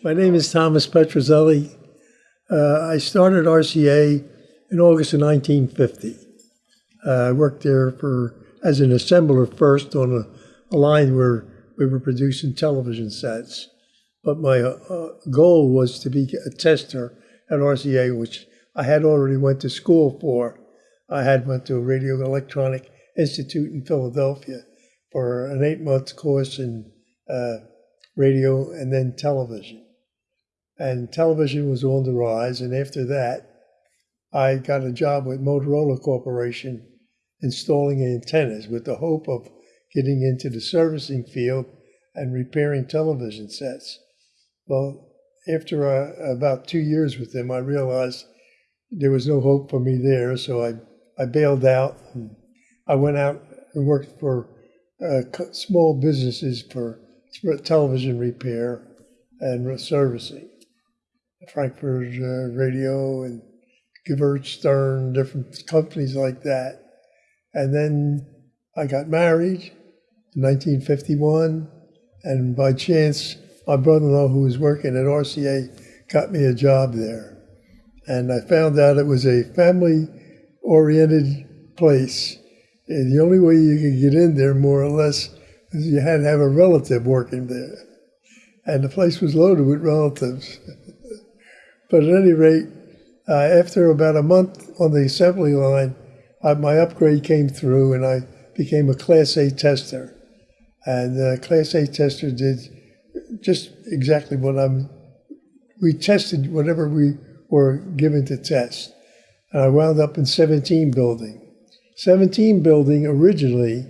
My name is Thomas Petrozelli. Uh, I started RCA in August of 1950. Uh, I worked there for as an assembler first on a, a line where we were producing television sets. But my uh, goal was to be a tester at RCA, which I had already went to school for. I had went to a Radio Electronic Institute in Philadelphia for an eight-month course in uh, radio and then television. And television was on the rise. And after that, I got a job with Motorola Corporation installing antennas with the hope of getting into the servicing field and repairing television sets. Well, after uh, about two years with them, I realized there was no hope for me there, so I, I bailed out. I went out and worked for uh, small businesses for television repair and servicing. Frankfurt uh, Radio and Gewirtz Stern, different companies like that. And then I got married in 1951, and by chance, my brother-in-law, who was working at RCA, got me a job there. And I found out it was a family-oriented place. And the only way you could get in there, more or less, you had to have a relative working there. And the place was loaded with relatives. but at any rate, uh, after about a month on the assembly line, I, my upgrade came through and I became a Class A tester. And the Class A tester did just exactly what I'm, we tested whatever we were given to test. And I wound up in 17 building. 17 building originally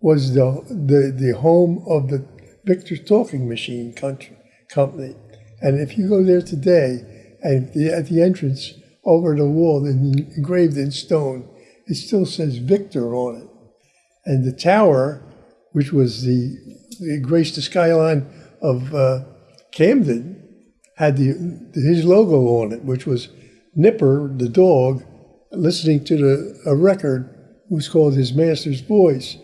was the, the, the home of the Victor Talking Machine country, company. And if you go there today, and the, at the entrance over the wall, engraved in stone, it still says Victor on it. And the tower, which was the, the graced the skyline of uh, Camden, had the, his logo on it, which was Nipper, the dog, listening to the, a record was called His Master's Voice.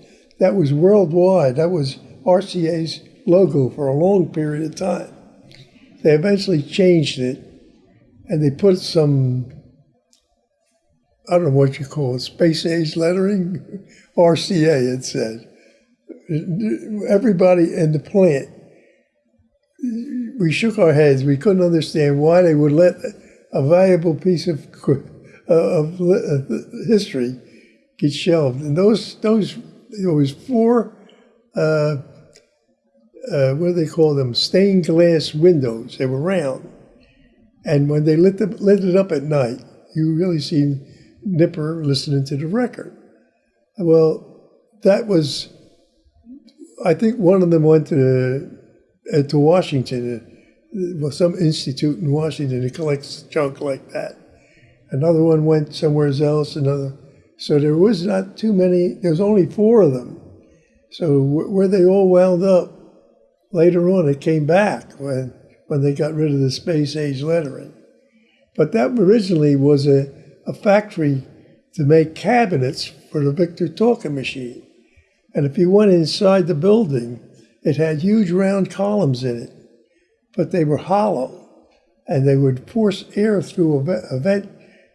That was worldwide. That was RCA's logo for a long period of time. They eventually changed it and they put some I don't know what you call it, space age lettering, RCA, it said. Everybody in the plant, we shook our heads. We couldn't understand why they would let a valuable piece of, of history get shelved. And those, those there was four, uh, uh, what do they call them, stained glass windows. They were round. And when they lit, them, lit it up at night, you really seen Nipper listening to the record. Well, that was, I think one of them went to, uh, to Washington, uh, some institute in Washington that collects junk like that. Another one went somewhere else, another. So there was not too many, there was only four of them. So where they all wound up, later on it came back when, when they got rid of the space age lettering. But that originally was a, a factory to make cabinets for the Victor Talking machine. And if you went inside the building, it had huge round columns in it, but they were hollow and they would force air through a vent.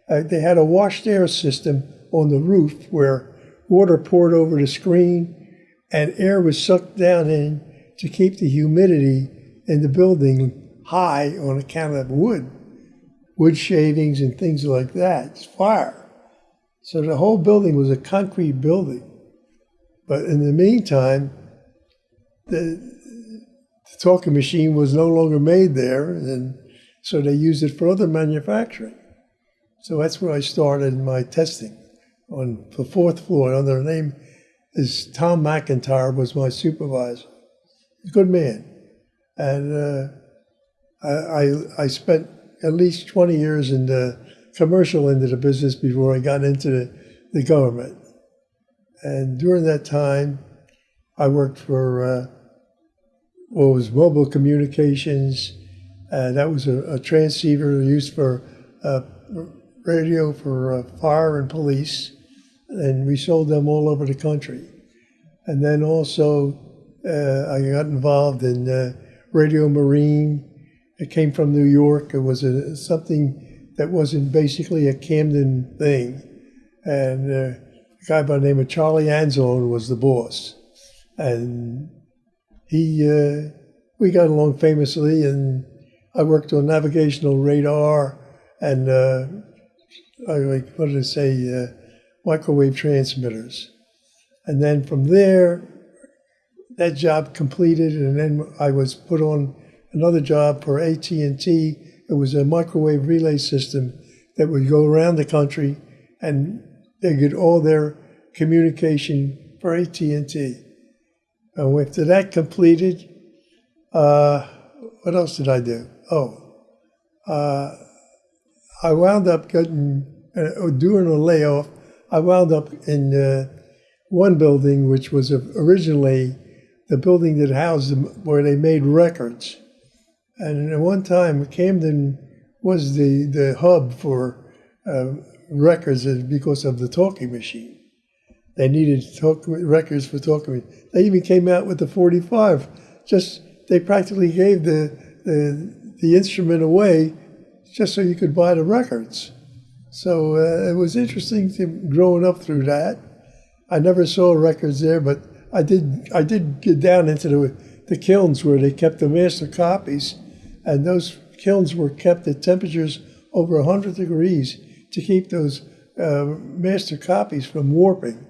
Uh, they had a washed air system on the roof where water poured over the screen and air was sucked down in to keep the humidity in the building high on account of wood wood shavings and things like that. It's fire. So the whole building was a concrete building. But in the meantime, the, the talking machine was no longer made there, and so they used it for other manufacturing. So that's where I started my testing on the fourth floor. Under the name is Tom McIntyre was my supervisor. Good man, and uh, I, I I spent at least 20 years in the commercial end of the business before I got into the, the government. And during that time, I worked for uh, what was mobile communications. Uh, that was a, a, transceiver used for uh, radio for uh, fire and police. And we sold them all over the country. And then also, uh, I got involved in uh, Radio Marine It came from New York. It was a, something that wasn't basically a Camden thing. And uh, a guy by the name of Charlie Anzone was the boss. And he, uh, we got along famously, and I worked on navigational radar and, uh, I, like, what did I say, uh, microwave transmitters. And then from there, that job completed, and then I was put on another job for AT&T. It was a microwave relay system that would go around the country, and they get all their communication for AT&T. And after that completed, uh, what else did I do? Oh, uh, I wound up getting uh, during a layoff. I wound up in uh, one building, which was originally the building that housed them, where they made records. And at one time, Camden was the, the hub for uh, records because of the talking machine. They needed talk, records for talking. They even came out with the 45. Just they practically gave the, the, the instrument away just so you could buy the records. So uh, it was interesting to, growing up through that. I never saw records there, but I did. I did get down into the, the kilns where they kept the master copies, and those kilns were kept at temperatures over 100 degrees to keep those uh, master copies from warping.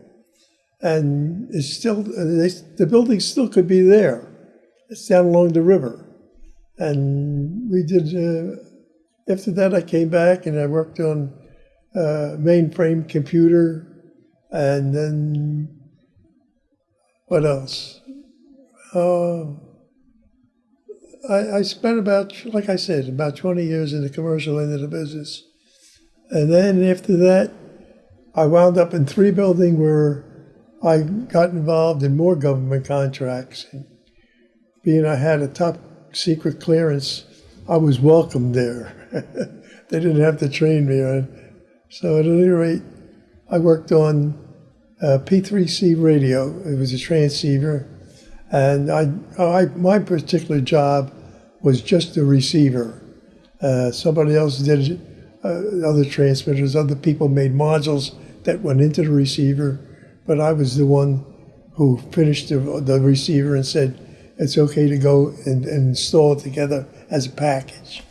And it's still they, the building still could be there. It's down along the river, and we did. Uh, after that, I came back and I worked on uh, mainframe computer, and then what else? Uh, I, I spent about, like I said, about 20 years in the commercial end of the business. And then after that, I wound up in three buildings where I got involved in more government contracts. And being I had a top secret clearance, I was welcomed there. they didn't have to train me. So at any rate, I worked on uh, P3C radio. It was a transceiver, and I, I my particular job was just the receiver. Uh, somebody else did uh, other transmitters. Other people made modules that went into the receiver, but I was the one who finished the, the receiver and said it's okay to go and, and install it together as a package.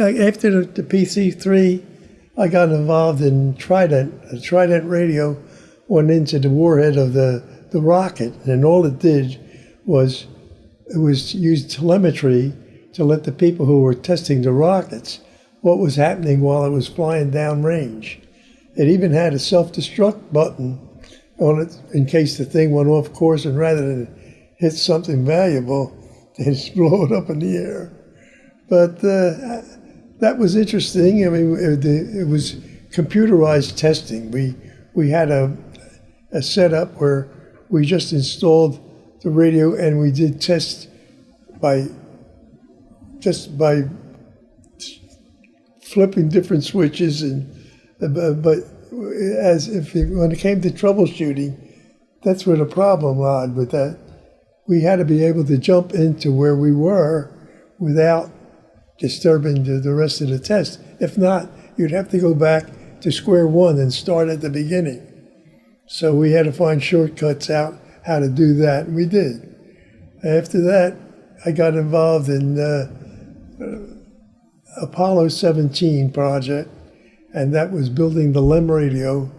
After the, the PC3, I got involved in Trident. Trident radio went into the warhead of the, the rocket, and all it did was it was used telemetry to let the people who were testing the rockets what was happening while it was flying downrange. It even had a self-destruct button on it in case the thing went off course, and rather than hit something valuable, they just blow it up in the air. But uh, that was interesting. I mean, it, it was computerized testing. We we had a a setup where we just installed the radio and we did tests by just by flipping different switches and uh, but as if it, when it came to troubleshooting that's where the problem lied with that we had to be able to jump into where we were without disturbing the, the rest of the test if not you'd have to go back to square one and start at the beginning so we had to find shortcuts out how to do that, and we did. After that, I got involved in uh, Apollo 17 project, and that was building the LEM radio.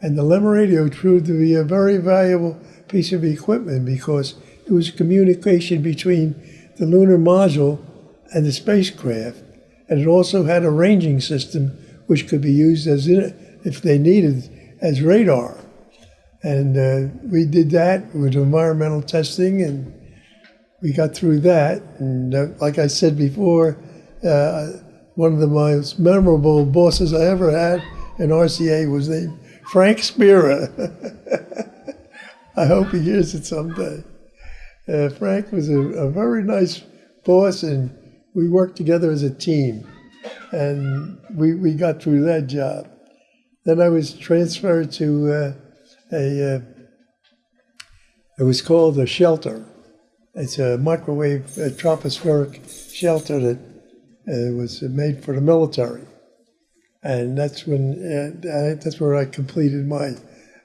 And the LEM radio proved to be a very valuable piece of equipment because it was communication between the lunar module and the spacecraft. And it also had a ranging system which could be used as, if they needed, as radar. And uh, we did that with environmental testing, and we got through that. And uh, like I said before, uh, one of the most memorable bosses I ever had in RCA was named Frank Spira. I hope he hears it someday. Uh, Frank was a, a, very nice boss, and we worked together as a team. And we, we got through that job. Then I was transferred to uh, a, uh, it was called a shelter. It's a microwave a tropospheric shelter that It was made for the military, and that's when uh, that's where I completed my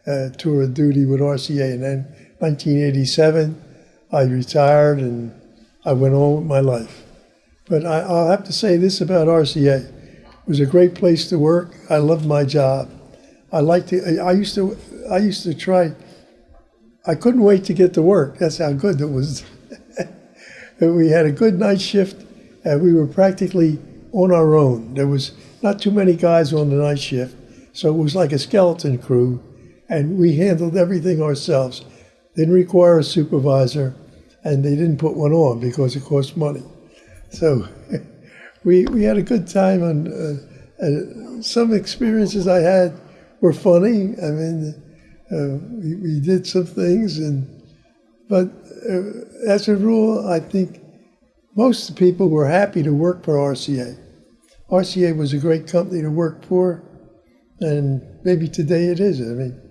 uh, tour of duty with RCA. And then 1987, I retired and I went on with my life. But I, I'll have to say this about RCA: it was a great place to work. I loved my job. I liked to. I used to. I used to try. I couldn't wait to get to work. That's how good it was. we had a good night shift, and we were practically on our own. There was not too many guys on the night shift, so it was like a skeleton crew, and we handled everything ourselves. Didn't require a supervisor, and they didn't put one on because it cost money. So we we had a good time, and uh, uh, some experiences I had were funny. I mean uh, we, we, did some things, and but uh, as a rule, I think most people were happy to work for RCA. RCA was a great company to work for, and maybe today it is. I mean,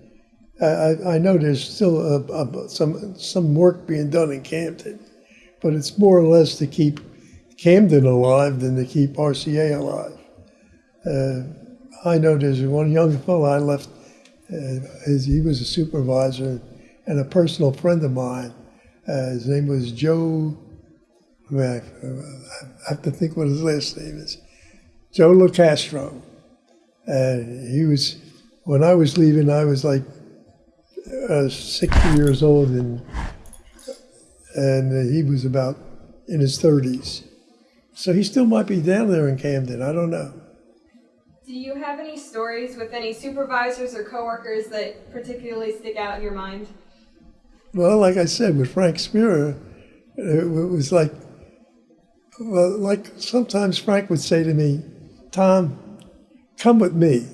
I, I know there's still a, a, some some work being done in Camden, but it's more or less to keep Camden alive than to keep RCA alive. Uh, I know there's one young fellow I left uh, he was a supervisor and a personal friend of mine. Uh, his name was Joe. I have to think what his last name is. Joe LoCastro. And he was, when I was leaving, I was like uh, 60 years old, and and he was about in his 30s. So he still might be down there in Camden. I don't know. Do you have any stories with any supervisors or coworkers that particularly stick out in your mind? Well, like I said, with Frank Spira, it was like, well, like sometimes Frank would say to me, Tom, come with me.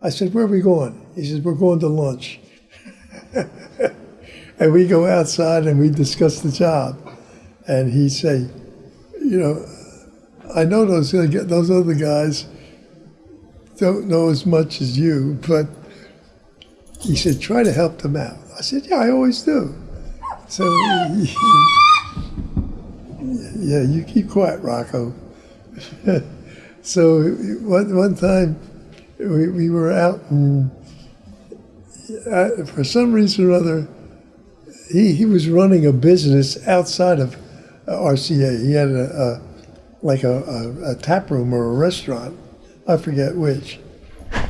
I said, where are we going? He says, we're going to lunch. and we go outside and we discuss the job. And he'd say, you know, I know those, those other guys, don't know as much as you, but he said, try to help them out. I said, yeah, I always do. So, yeah, you keep quiet, Rocco. so one, one time we, we were out and uh, for some reason or other, he, he was running a business outside of RCA. He had a, a like a, a, a tap room or a restaurant I forget which.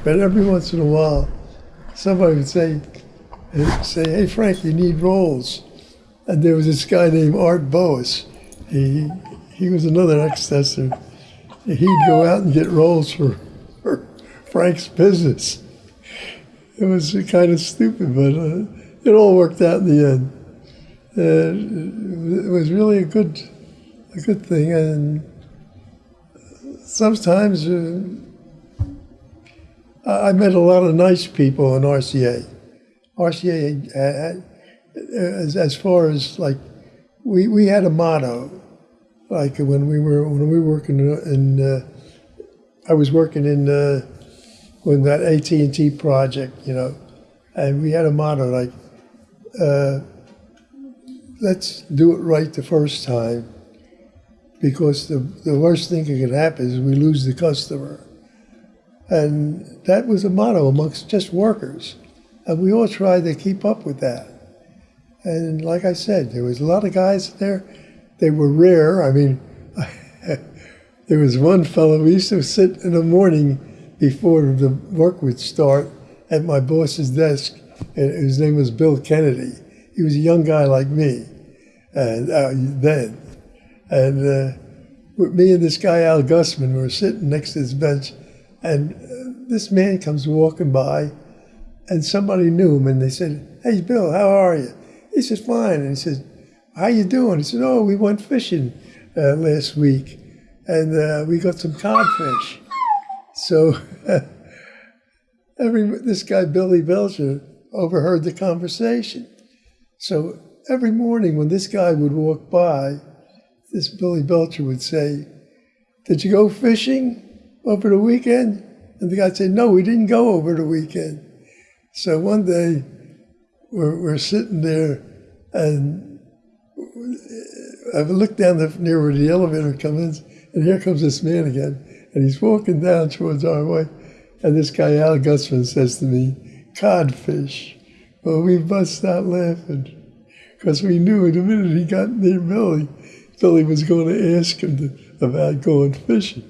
But every once in a while, somebody would say, say, hey, Frank, you need rolls. And there was this guy named Art Boas. He, he was another ex-tester. He'd go out and get rolls for, for Frank's business. It was kind of stupid, but uh, it all worked out in the end. Uh, it was really a good, a good thing, and sometimes uh, I met a lot of nice people in RCA. RCA, uh, as, as far as like, we, we had a motto. Like when we were when we were working in, uh, I was working in uh, when that AT and T project, you know, and we had a motto like, uh, let's do it right the first time, because the the worst thing that could happen is we lose the customer. And that was a motto amongst just workers. And we all tried to keep up with that. And like I said, there was a lot of guys there. They were rare. I mean, there was one fellow, we used to sit in the morning before the work would start at my boss's desk, and his name was Bill Kennedy. He was a young guy like me and uh, then. And uh, me and this guy, Al Gussman, were sitting next to his bench and uh, this man comes walking by, and somebody knew him, and they said, "Hey, Bill, how are you?" He said, "Fine." And he said, "How you doing?" He said, "Oh, we went fishing uh, last week, and uh, we got some codfish." So every this guy Billy Belcher overheard the conversation. So every morning when this guy would walk by, this Billy Belcher would say, "Did you go fishing?" over the weekend? And the guy said, no, we didn't go over the weekend. So one day we're, we're sitting there and I looked down the, near where the elevator comes in, And here comes this man again, and he's walking down towards our way. And this guy, Al Gussman, says to me, Codfish. Well, we bust out laughing because we knew the minute he got near Billy, Billy was going to ask him to, about going fishing.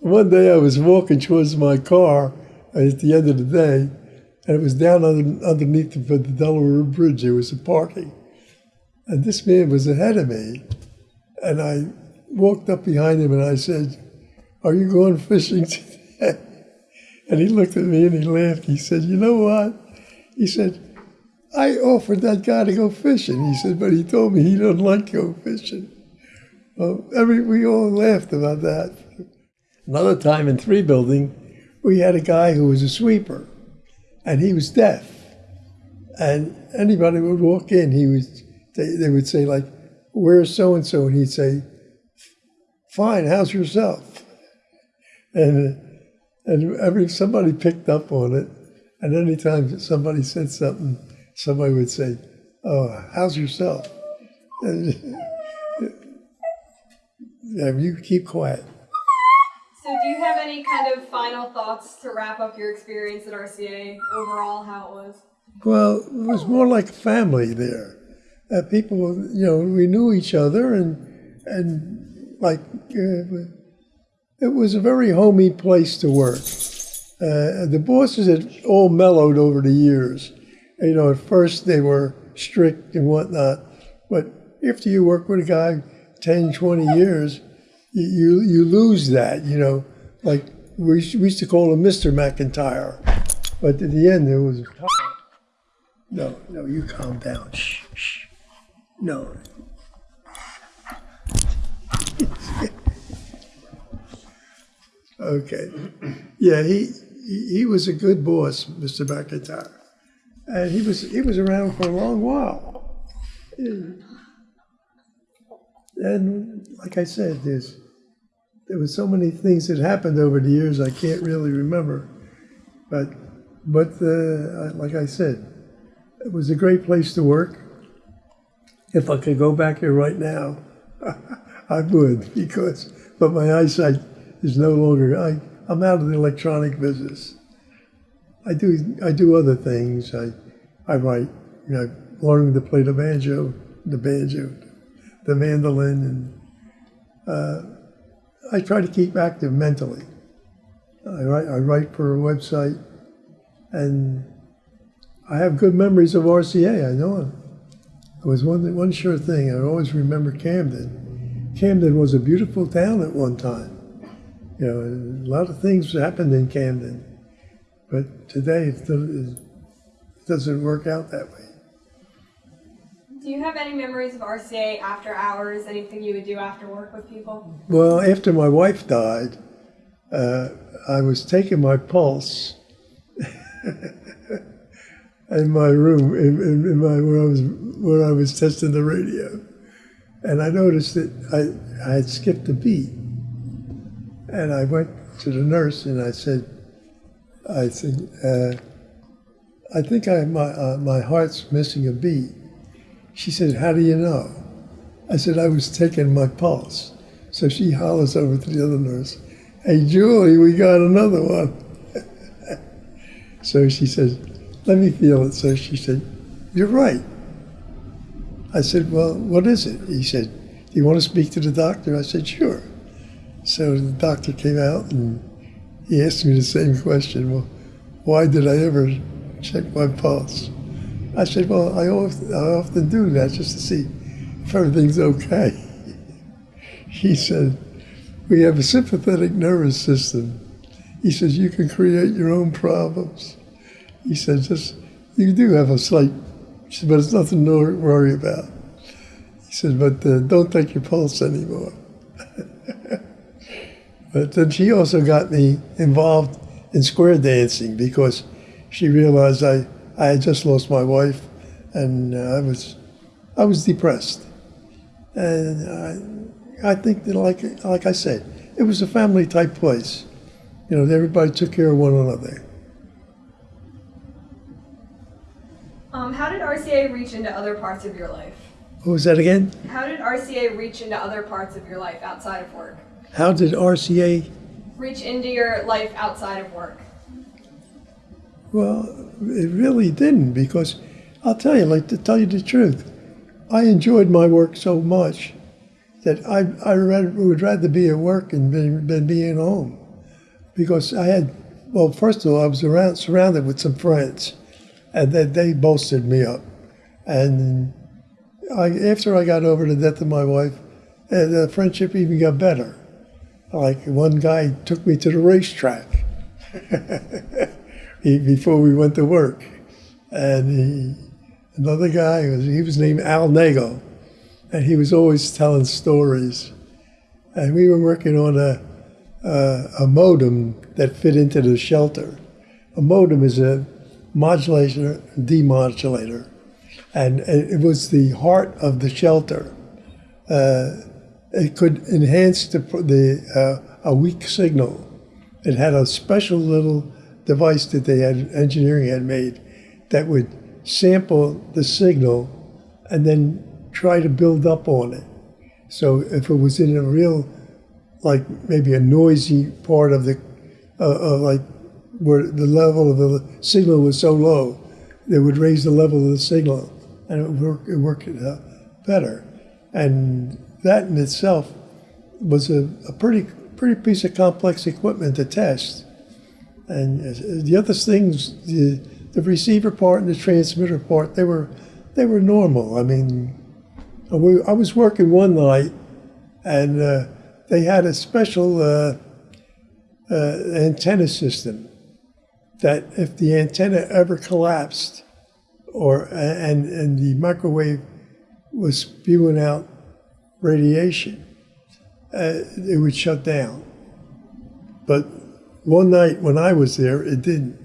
One day I was walking towards my car at the end of the day, and it was down under, underneath the, the Delaware Bridge. There was a parking. And this man was ahead of me. And I walked up behind him and I said, Are you going fishing today? And he looked at me and he laughed. He said, You know what? He said, I offered that guy to go fishing. He said, But he told me he doesn't like to go fishing. Well, every, we all laughed about that. Another time in three building, we had a guy who was a sweeper and he was deaf. And anybody would walk in, he was they, they would say like, "Where's so and so?" and he'd say, "Fine, how's yourself?" And and every somebody picked up on it, and anytime somebody said something, somebody would say, "Oh, how's yourself?" And, you keep quiet. So, do you have any kind of final thoughts to wrap up your experience at RCA overall, how it was? Well, it was more like a family there. Uh, people, you know, we knew each other, and and like uh, it was a very homey place to work. Uh, the bosses had all mellowed over the years. You know, at first they were strict and whatnot, but after you work with a guy 10, 20 years, you, you, lose that, you know. Like we, we used to call him Mr. McIntyre, but at the end there was no, no, you calm down. Shh, shh. No. okay. Yeah, he, he he was a good boss, Mr. McIntyre, and he was he was around for a long while. And like I said, there's there were so many things that happened over the years I can't really remember, but but uh, like I said, it was a great place to work. If I could go back there right now, I would because, but my eyesight is no longer. I I'm out of the electronic business. I do I do other things. I I write. You know, learning to play the banjo, the banjo, the mandolin, and uh, I try to keep active mentally. I write I write for a website, and I have good memories of RCA. I know it. It was one one sure thing. I always remember Camden. Camden was a beautiful town at one time. You know, a lot of things happened in Camden, but today it doesn't work out that way. Do you have any memories of RCA after hours? Anything you would do after work with people? Well, after my wife died, uh, I was taking my pulse in my room, in, in, my where I was I was testing the radio, and I noticed that I, I had skipped a beat, and I went to the nurse and I said, I think uh, I think I my uh, my heart's missing a beat. She said, How do you know? I said, I was taking my pulse. So she hollers over to the other nurse, Hey, Julie, we got another one. so she said, Let me feel it. So she said, You're right. I said, Well, what is it? He said, Do you want to speak to the doctor? I said, Sure. So the doctor came out and he asked me the same question. Well, why did I ever check my pulse? I said, well, I often, I often do that just to see if everything's okay. He said, we have a sympathetic nervous system. He says, you can create your own problems. He said, just, you do have a slight, said, but it's nothing to worry about. He said, but uh, don't take your pulse anymore. but then she also got me involved in square dancing because she realized I, I had just lost my wife and uh, I was I was depressed. And I, I think that like like I said, it was a family type place. You know, everybody took care of one another. Um, how did RCA reach into other parts of your life? What was that again? How did RCA reach into other parts of your life outside of work? How did RCA? reach into your life outside of work? Well, it really didn't because I'll tell you, like to tell you the truth, I enjoyed my work so much that I, I read, would rather be at work than, than being home because I had, well, first of all, I was around, surrounded with some friends and they, they bolstered me up. And I, after I got over the death of my wife, uh, the friendship even got better. Like one guy took me to the racetrack before we went to work, and he, another guy was he was named Al Nago, and he was always telling stories, and we were working on a a, a modem that fit into the shelter. A modem is a modulator, demodulator, and it was the heart of the shelter. Uh, it could enhance the, the uh, a weak signal. It had a special little device that they had engineering had made that would sample the signal and then try to build up on it. So if it was in a real, like maybe a noisy part of the, uh, uh, like where the level of the signal was so low, they would raise the level of the signal and it would work, it worked uh, better. And that in itself was a, a pretty pretty piece of complex equipment to test. And uh, the other things, the, the receiver part and the transmitter part, they were they were normal. I mean, we, I was working one night, and uh, they had a special uh, uh, antenna system that if the antenna ever collapsed, or and and the microwave was spewing out radiation, uh, it would shut down. But one night when I was there, it didn't.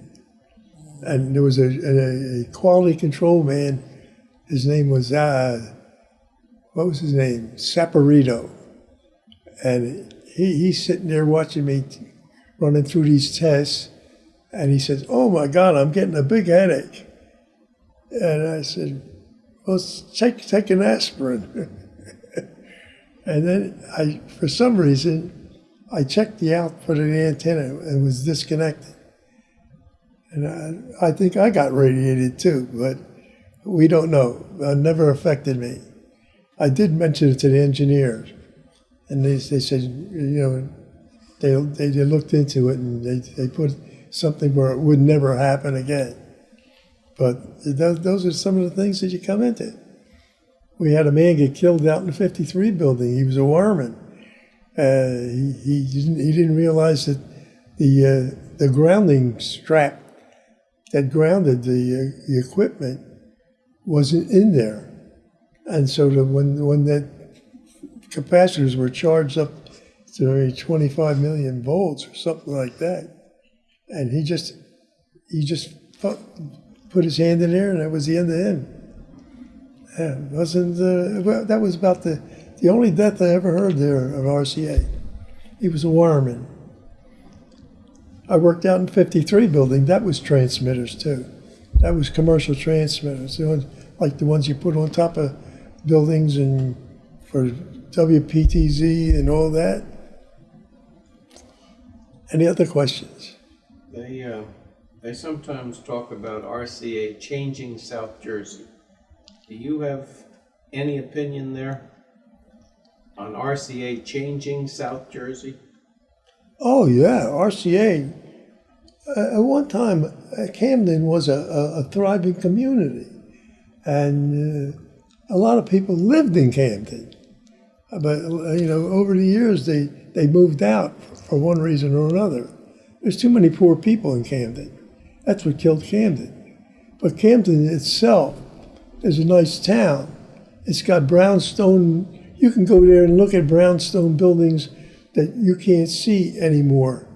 And there was a, a, a quality control man. His name was, uh, what was his name? Saporito. And he, he's sitting there watching me running through these tests. And he says, Oh my God, I'm getting a big headache. And I said, Well, take, take an aspirin. And then I, for some reason, I checked the output of the antenna it was disconnected. And I, I think I got radiated too, but we don't know. It never affected me. I did mention it to the engineers, and they, they said, you know, they, they, they looked into it and they, they put something where it would never happen again. But those, those are some of the things that you come into we had a man get killed out in the 53 building. He was a wireman. Uh, he, he, didn't, he didn't realize that the, uh, the grounding strap that grounded the, uh, the equipment wasn't in there. And so the, when, when the capacitors were charged up to maybe 25 million volts or something like that, and he just he just put, his hand in there, and that was the end of him. Yeah, wasn't uh, well, that was about the the only death I ever heard there of RCA. He was a wireman. I worked out in 53 building. That was transmitters too. That was commercial transmitters, the ones, like the ones you put on top of buildings and for WPTZ and all that. Any other questions? They, uh, they sometimes talk about RCA changing South Jersey. Do you have any opinion there on RCA changing South Jersey? Oh yeah, RCA. Uh, at one time, uh, Camden was a, a, thriving community, and uh, a lot of people lived in Camden. But uh, you know, over the years, they they moved out for one reason or another. There's too many poor people in Camden. That's what killed Camden. But Camden itself is a nice town. It's got brownstone. You can go there and look at brownstone buildings that you can't see anymore.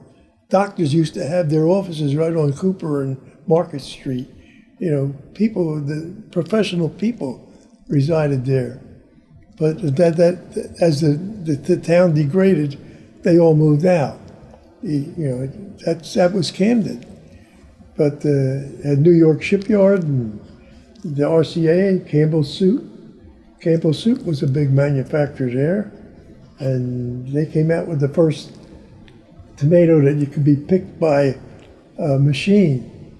Doctors used to have their offices right on Cooper and Market Street. You know, people, the professional people resided there. But that, that as the, the, the town degraded, they all moved out. You know, that's, that was Camden. But uh, at New York Shipyard and the RCA, Campbell Soup. Campbell Soup was a big manufacturer there. and they came out with the first tomato that you could be picked by a machine.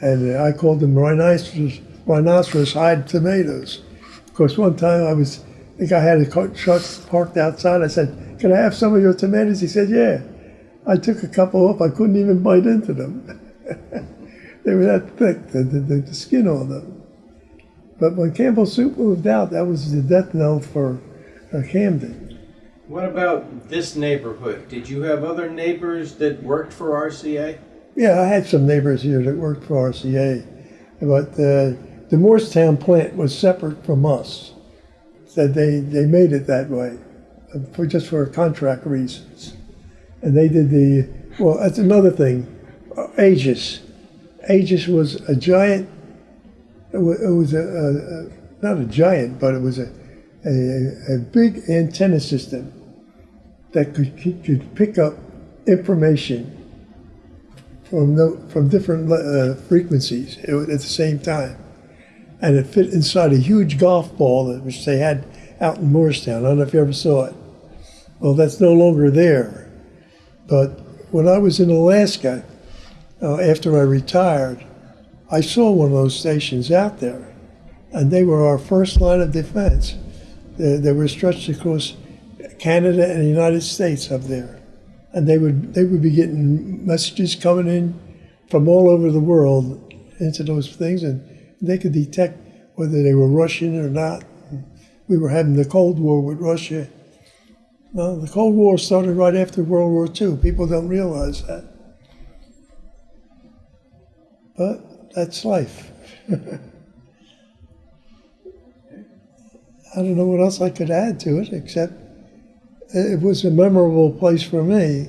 And I called them rhinoceros, rhinoceros hide tomatoes. Of course, one time I was, I think I had a truck parked outside. I said, Can I have some of your tomatoes? He said, Yeah. I took a couple off. I couldn't even bite into them. they were that thick, the, the, the, the skin on them. But when Campbell Soup moved out, that was the death knell for uh, Camden. What about this neighborhood? Did you have other neighbors that worked for RCA? Yeah, I had some neighbors here that worked for RCA, but uh, the Moorestown plant was separate from us. That they, they made it that way, uh, for just for contract reasons. And they did the well. That's another thing. Uh, Aegis, Aegis was a giant. It wa- it was a, a, a not a giant, but it was a a, a big antenna system that could could pick up information from the, from different uh, frequencies at at the same time, and it fit inside a huge golf ball that which they had out in Moorestown. I don't know if you ever saw it. Well, that's no longer there. But when I was in Alaska, uh, after I retired, I saw one of those stations out there, and they were our first line of defense. They, they were stretched across Canada and the United States up there and they would they would be getting messages coming in from all over the world into those things, and they could detect whether they were Russian or not. We were having the Cold War with Russia. Well, the Cold War started right after World War II. People don't realize that, but that's life. I don't know what else I could add to it except it was a memorable place for me.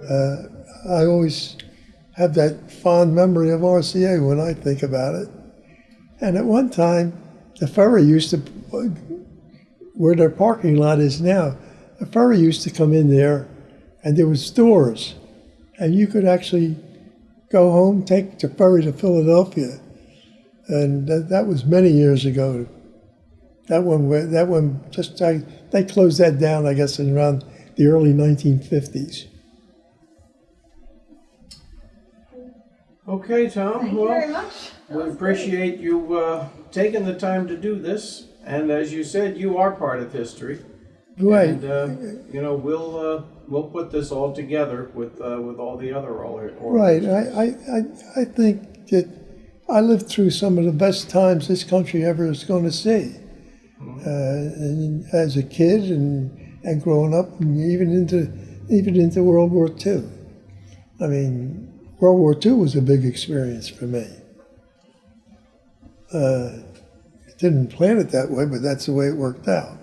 Uh, I always have that fond memory of RCA when I think about it. And at one time, the ferry used to, where their parking lot is now, the ferry used to come in there, and there was stores, and you could actually go home, take the ferry to Philadelphia, and that, that was many years ago. That one, that one, just I, they closed that down, I guess, in around the early 1950s. Okay, Tom. Thank you very much. That We was great. appreciate you uh, taking the time to do this, and as you said, you are part of history. Right. And uh, you know, we'll uh, we'll put this all together with uh, with all the other or- Right. I, I, I, I think that I lived through some of the best times this country ever is going to see. Uh, and as a kid and, and growing up, and even into even into World War II. I mean, World War II was a big experience for me. Uh, didn't plan it that way, but that's the way it worked out.